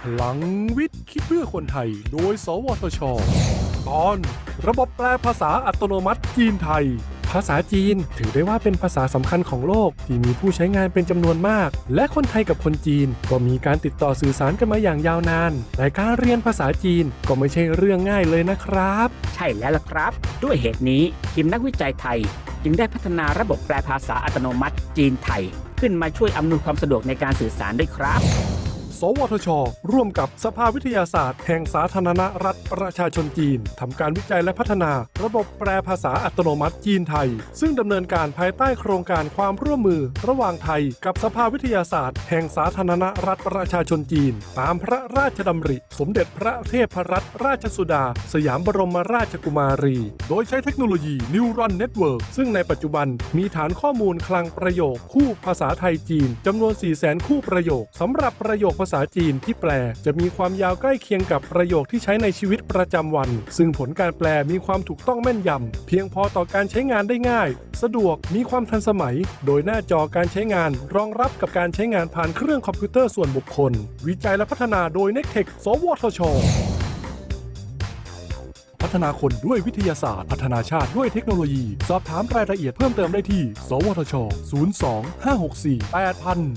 พลังวิทย์คิดเพื่อคนไทย โดย สวทช ตอน ระบบแปลภาษาอัตโนมัติจีนไทย ภาษาจีนถือได้ว่าเป็นภาษาสำคัญของโลก ที่มีผู้ใช้งานเป็นจำนวนมาก และคนไทยกับคนจีน ก็มีการติดต่อสื่อสารกันมาอย่างยาวนาน แต่การเรียนภาษาจีนก็ไม่ใช่เรื่องง่ายเลยนะครับ ใช่แล้วล่ะครับ ด้วยเหตุนี้ทีมนักวิจัยไทย จึงได้พัฒนาระบบแปลภาษาอัตโนมัติจีนไทย ขึ้นมาช่วยอำนวยความสะดวกในการสื่อสารด้วยครับ สวทช ร่วมกับสภาวิทยาศาสตร์ แห่งสาธารณรัฐประชาชนจีนทำการวิจัยและพัฒนา ระบบแปลภาษาอัตโนมัติจีนไทย ซึ่งดำเนินการภายใต้โครงการความร่วมมือ ระหว่างไทย กับสภาวิทยาศาสตร์ แห่งสาธารณรัฐประชาชนจีน ตามพระราชดำริ สมเด็จพระเทพรัตนราชสุดา สยามบรมราชกุมารี โดยใช้เทคโนโลยี Neuron Network ซึ่งในปัจจุบันมีฐานข้อมูลคลังประโยค คู่ภาษาไทยจีนจำนวน 4 0 0 0 0 0 คู่ประโยคสำหรับประโยคภาษาษาจีนที่แปล จะมีความยาวใกล้เคียงกับประโยคที่ใช้ในชีวิตประจำวัน ซึ่งผลการแปลมีความถูกต้องแม่นยำเพียงพอต่อการใช้งานได้ง่าย สะดวกมีความทันสมัย โดยหน้าจอการใช้งาน รองรับกับการใช้งานผ่านเครื่องคอมพิวเตอร์ส่วนบุคคล วิจัยและพัฒนาโดย n e c t e c h สวทชพัฒนาคนด้วยวิทยาศาสตร์ พัฒนาชาติด้วยเทคโนโลยี สอบถามรายละเอียดเพิ่มเติมได้ที่ สวทช 02 564 8000